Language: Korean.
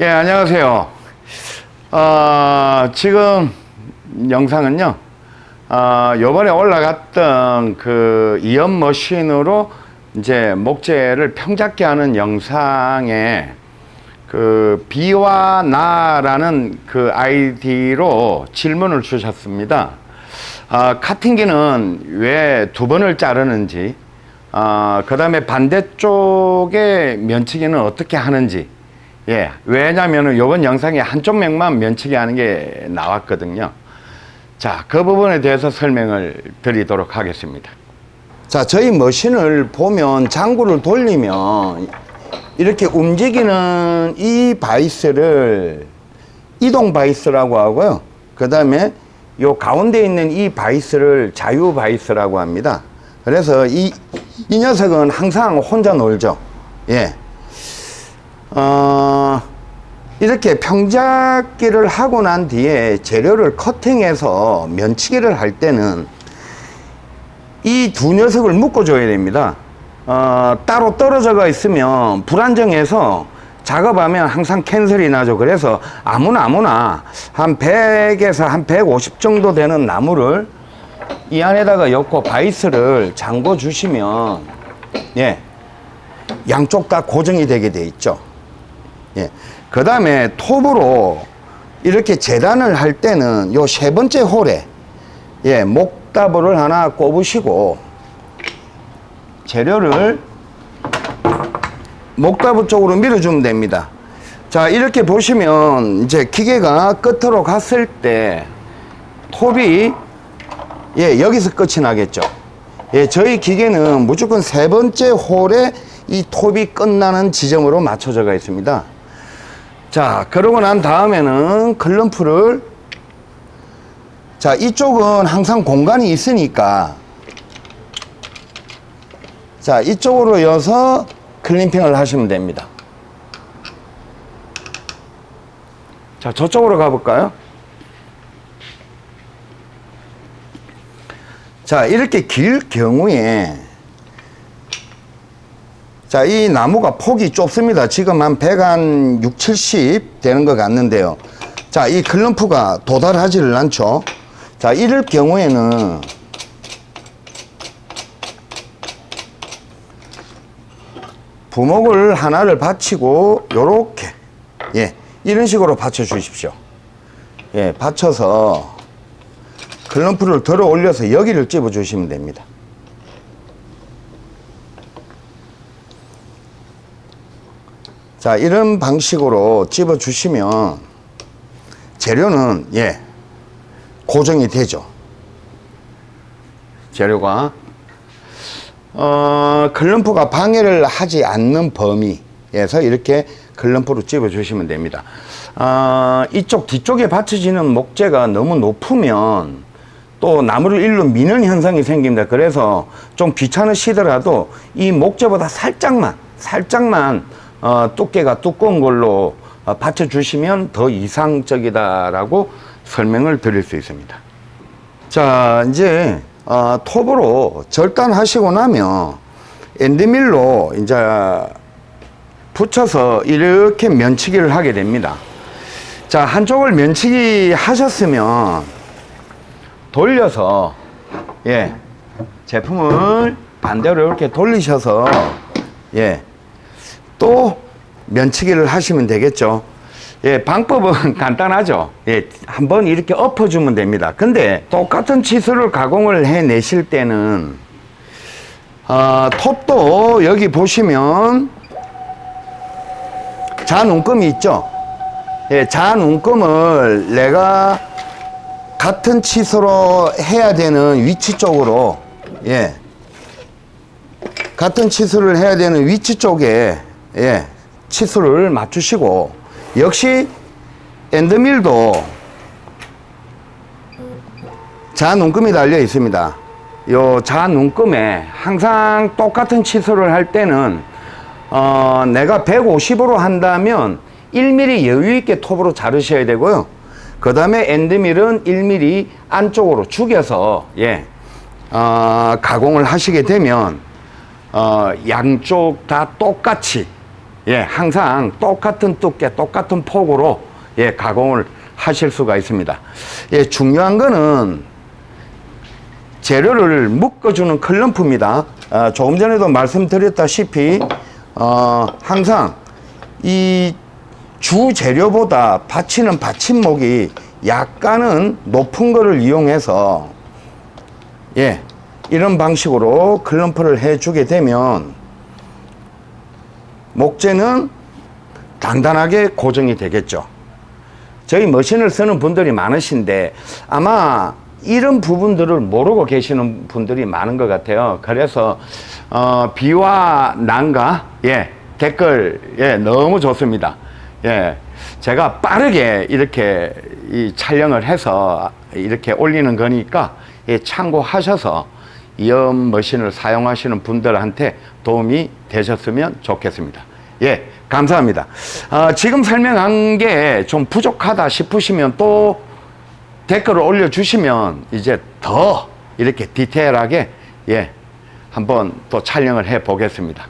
예, 안녕하세요. 어, 지금 영상은요, 어, 요번에 올라갔던 그 이연 머신으로 이제 목재를 평잡게 하는 영상에 그 비와 나라는 그 아이디로 질문을 주셨습니다. 아, 카팅기는 왜 두 번을 자르는지, 아, 그 다음에 반대쪽의 면치기는 어떻게 하는지, 예, 왜냐면은 요번 영상에 한쪽 면만 면치기 하는 게 나왔거든요. 자, 그 부분에 대해서 설명을 드리도록 하겠습니다. 자, 저희 machine을 보면 장구를 돌리면 이렇게 움직이는 이 바이스를 이동 바이스라고 하고요. 그 다음에 요 가운데 있는 이 바이스를 자유 바이스라고 합니다. 그래서 이, 이 녀석은 항상 혼자 놀죠. 예. 어, 이렇게 평잡기를 하고 난 뒤에 재료를 커팅해서 면치기를 할 때는 이 두 녀석을 묶어줘야 됩니다. 어, 따로 떨어져가 있으면 불안정해서 작업하면 항상 캔슬이 나죠. 그래서 아무나 아무나 한 100에서 한 150 정도 되는 나무를 이 안에다가 엮고 바이스를 잠궈 주시면 예 양쪽 다 고정이 되게 돼 있죠. 예. 그 다음에 톱으로 이렇게 재단을 할 때는 요 세 번째 홀에 예, 목다부를 하나 꼽으시고 재료를 목다부 쪽으로 밀어주면 됩니다. 자, 이렇게 보시면 이제 기계가 끝으로 갔을 때 톱이 예, 여기서 끝이 나겠죠. 예, 저희 기계는 무조건 세 번째 홀에 이 톱이 끝나는 지점으로 맞춰져 가 있습니다. 자, 그러고 난 다음에는 클럼프를 자, 이쪽은 항상 공간이 있으니까 자, 이쪽으로 여서 클림핑을 하시면 됩니다. 자, 저쪽으로 가볼까요? 자, 이렇게 길 경우에 자, 이 나무가 폭이 좁습니다. 지금 한 100 한 6, 70 되는 것 같는데요. 자, 이 클럼프가 도달하지를 않죠. 자, 이럴 경우에는 부목을 하나를 받치고 요렇게 예, 이런 식으로 받쳐 주십시오. 예, 받쳐서 클럼프를 들어 올려서 여기를 집어 주시면 됩니다. 자, 이런 방식으로 집어 주시면 재료는 예, 고정이 되죠. 재료가 어, 클럼프가 방해를 하지 않는 범위에서 이렇게 클럼프로 집어 주시면 됩니다. 어, 이쪽 뒤쪽에 받쳐지는 목재가 너무 높으면 또 나무를 일로 미는 현상이 생깁니다. 그래서 좀 귀찮으시더라도 이 목재보다 살짝만, 살짝만 어, 두께가 두꺼운 걸로 어, 받쳐주시면 더 이상적이다라고 설명을 드릴 수 있습니다. 자, 이제 어, 톱으로 절단하시고 나면 엔드밀로 이제 붙여서 이렇게 면치기를 하게 됩니다. 자, 한쪽을 면치기 하셨으면 돌려서 예, 제품을 반대로 이렇게 돌리셔서 예, 또 면치기를 하시면 되겠죠. 예, 방법은 간단하죠. 예, 한번 이렇게 엎어주면 됩니다. 근데 똑같은 치수를 가공을 해 내실 때는 어, 톱도 여기 보시면 자눈금이 있죠. 예, 자눈금을 내가 같은 치수로 해야 되는 위치 쪽으로 예, 같은 치수를 해야 되는 위치 쪽에 예, 치수를 맞추시고 역시 엔드밀도 자눈금이 달려 있습니다. 요 자눈금에 항상 똑같은 치수를 할 때는 어, 내가 150으로 한다면 1mm 여유 있게 톱으로 자르셔야 되고요. 그 다음에 엔드밀은 1mm 안쪽으로 죽여서 예, 어, 가공을 하시게 되면 어, 양쪽 다 똑같이 예, 항상 똑같은 두께, 똑같은 폭으로 예, 가공을 하실 수가 있습니다. 예, 중요한 거는 재료를 묶어주는 클럼프입니다. 어, 조금 전에도 말씀드렸다시피 어, 항상 이 주 재료보다 받치는 받침목이 약간은 높은 거를 이용해서 예 이런 방식으로 클럼프를 해주게 되면 목재는 단단하게 고정이 되겠죠. 저희 머신을 쓰는 분들이 많으신데 아마 이런 부분들을 모르고 계시는 분들이 많은 것 같아요. 그래서 어, 비와 난가 예 댓글 예 너무 좋습니다. 예 제가 빠르게 이렇게 이 촬영을 해서 이렇게 올리는 거니까 예, 참고하셔서 이음 머신을 사용하시는 분들한테 도움이 되셨으면 좋겠습니다. 예, 감사합니다. 어, 지금 설명한 게 좀 부족하다 싶으시면 또 댓글을 올려주시면 이제 더 이렇게 디테일하게 예, 한번 또 촬영을 해 보겠습니다.